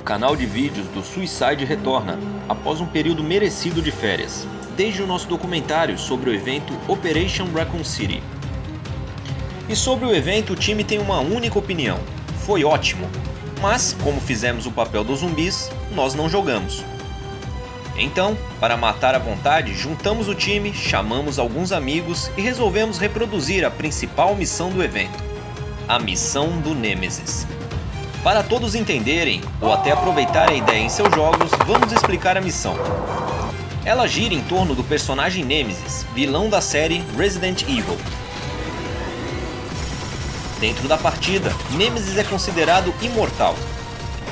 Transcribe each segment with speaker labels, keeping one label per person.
Speaker 1: canal de vídeos do Suicide retorna, após um período merecido de férias, desde o nosso documentário sobre o evento Operation Raccoon City. E sobre o evento o time tem uma única opinião, foi ótimo, mas como fizemos o papel dos zumbis, nós não jogamos. Então, para matar à vontade, juntamos o time, chamamos alguns amigos e resolvemos reproduzir a principal missão do evento, a missão do Nemesis. Para todos entenderem, ou até aproveitarem a ideia em seus jogos, vamos explicar a missão. Ela gira em torno do personagem Nemesis, vilão da série Resident Evil. Dentro da partida, Nemesis é considerado imortal.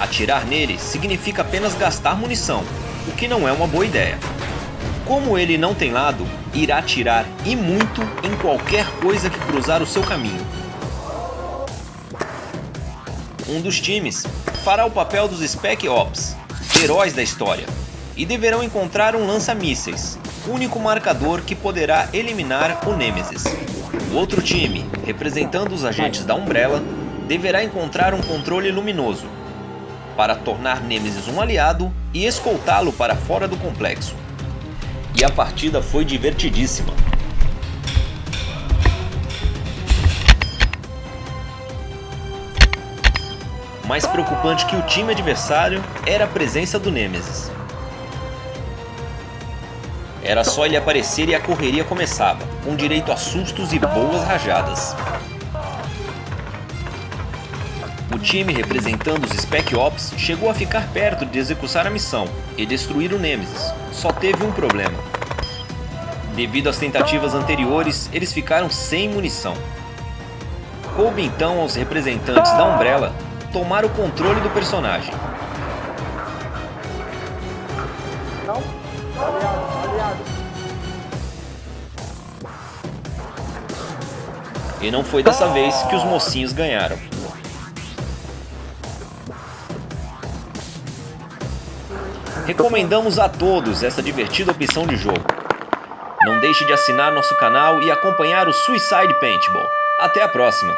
Speaker 1: Atirar nele significa apenas gastar munição, o que não é uma boa ideia. Como ele não tem lado, irá atirar e muito em qualquer coisa que cruzar o seu caminho. Um dos times fará o papel dos Spec Ops, heróis da história, e deverão encontrar um lança-mísseis, único marcador que poderá eliminar o Nemesis. O outro time, representando os agentes da Umbrella, deverá encontrar um controle luminoso, para tornar Nemesis um aliado e escoltá-lo para fora do complexo. E a partida foi divertidíssima. Mais preocupante que o time adversário era a presença do Nemesis. Era só ele aparecer e a correria começava, com direito a sustos e boas rajadas. O time representando os Spec Ops chegou a ficar perto de executar a missão e destruir o Nemesis, só teve um problema. Devido às tentativas anteriores, eles ficaram sem munição. Coube então aos representantes da Umbrella tomar o controle do personagem.
Speaker 2: Não? Aliado, aliado.
Speaker 1: E não foi dessa vez que os mocinhos ganharam. Recomendamos a todos essa divertida opção de jogo. Não deixe de assinar nosso canal e acompanhar o Suicide Paintball. Até a próxima!